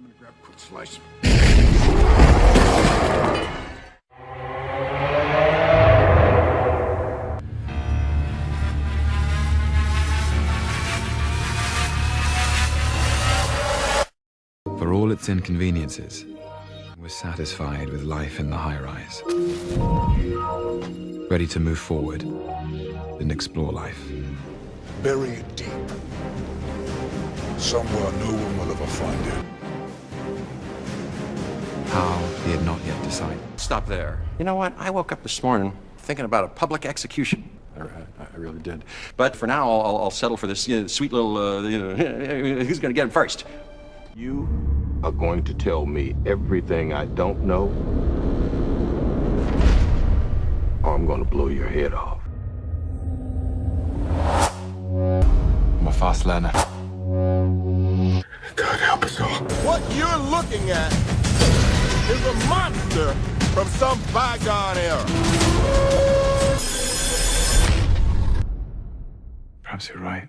I'm gonna grab a quick slice. For all its inconveniences, we're satisfied with life in the high-rise. Ready to move forward and explore life. Bury it deep. Somewhere no one will ever find it. How he had not yet decided. Stop there. You know what? I woke up this morning thinking about a public execution. I, I, I really did. But for now, I'll, I'll settle for this you know, sweet little, uh, you know, who's going to get him first? You are going to tell me everything I don't know, or I'm going to blow your head off. I'm a fast learner. God help us all. What you're looking at is a monster from some bygone era. Perhaps you're right.